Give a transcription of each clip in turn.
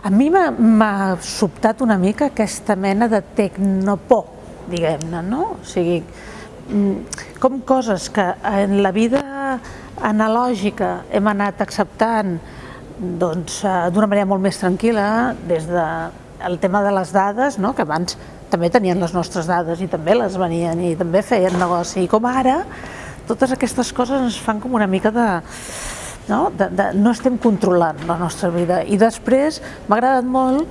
A mi m'ha sobtat una mica aquesta mena de tecnopor, diguem-ne, no? O sigui, mm, com coses que en la vida analògica hem anat acceptant doncs, eh, d'una manera molt més tranquil·la, des del de tema de les dades, no? que abans també tenien les nostres dades i també les venien i també feien negoci, i com ara totes aquestes coses ens fan com una mica de no? De, de, no estem controlant la nostra vida. I després m'ha agradat molt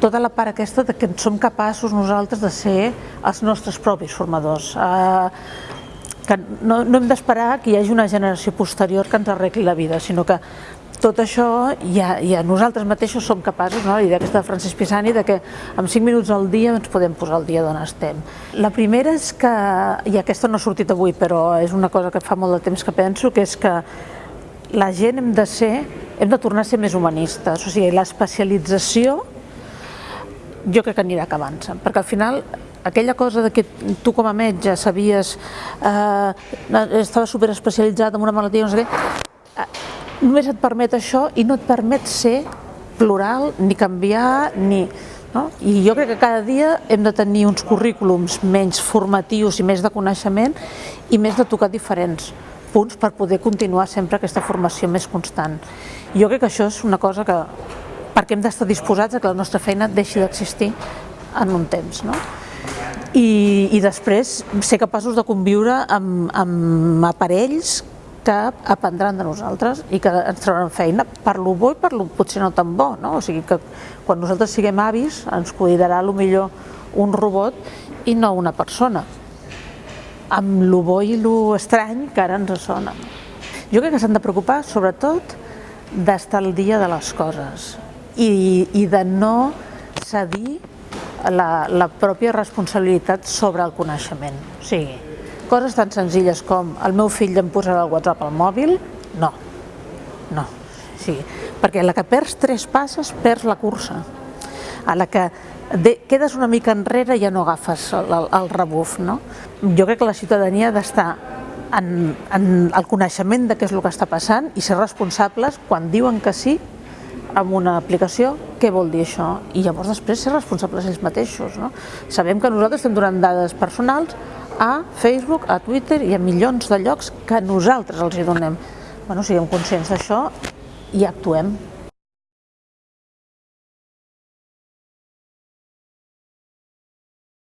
tota la part aquesta de que som capaços nosaltres de ser els nostres propis formadors. Eh, que no, no hem d'esperar que hi hagi una generació posterior que ens arregli la vida, sinó que tot això ja, ja nosaltres mateixos som capaços, no? la idea aquesta de Francesc Pisani, de que en 5 minuts al dia ens podem posar al dia d'on estem. La primera és que, i aquesta no ha sortit avui, però és una cosa que fa molt de temps que penso, que és que la gent hem de ser, hem de tornar a ser més humanistes, o sigui, l'especialització jo crec que anirà acabant-se, perquè al final aquella cosa de que tu com a metge sabies, eh, estava super especialitzat en una malaltia, no sé què, eh, només et permet això i no et permet ser plural, ni canviar, ni... No? I jo crec que cada dia hem de tenir uns currículums menys formatius i més de coneixement i més de tocar diferents punts per poder continuar sempre aquesta formació més constant. Jo crec que això és una cosa que, perquè hem d'estar disposats a que la nostra feina deixi d'existir en un temps. No? I, I després ser capaços de conviure amb, amb aparells que aprendran de nosaltres i que ens trauran feina per lo bo i per lo potser no tan bo. No? O sigui que quan nosaltres siguem avis ens cuidarà millor un robot i no una persona amb lo bo i lo estrany que ara ens sona. Jo crec que s'han de preocupar sobretot d'estar al dia de les coses i, i de no cedir la, la pròpia responsabilitat sobre el coneixement. O sigui, coses tan senzilles com el meu fill em posarà el WhatsApp al mòbil, no, no. Sí, perquè la que perds tres passes, perds la cursa. A la que de, quedes una mica enrere i ja no agafes el, el, el rebuf. No? Jo crec que la ciutadania ha d'estar en, en el coneixement de què és el que està passant i ser responsables quan diuen que sí amb una aplicació, què vol dir això? I llavors després ser responsables ells mateixos. No? Sabem que nosaltres estem donant dades personals a Facebook, a Twitter i a milions de llocs que nosaltres els hi donem. Bueno, siguem conscients d'això i actuem.